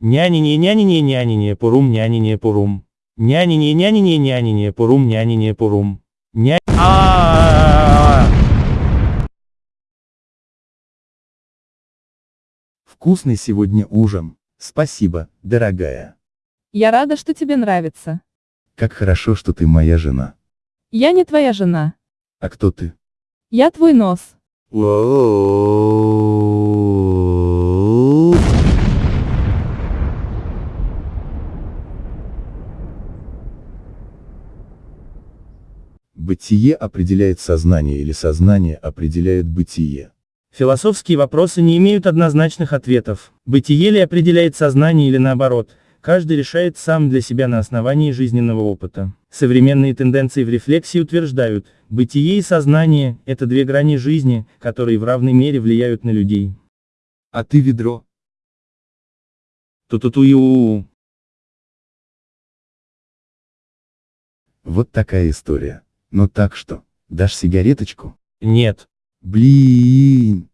Нянине нянине нянине пурум нянине пурум. Нянине нянине нянине пурум нянине пурум. Ня... а Вкусный сегодня ужин. Спасибо, дорогая. Я рада, что тебе нравится. Как хорошо, что ты моя жена. Я не твоя жена. А кто ты? Я твой нос. Бытие определяет сознание или сознание определяет бытие. Философские вопросы не имеют однозначных ответов. Бытие ли определяет сознание или наоборот, каждый решает сам для себя на основании жизненного опыта. Современные тенденции в рефлексии утверждают, бытие и сознание – это две грани жизни, которые в равной мере влияют на людей. А ты ведро? Ту-ту-ту-ю. Вот такая история. Ну так что, дашь сигареточку? Нет. Блин.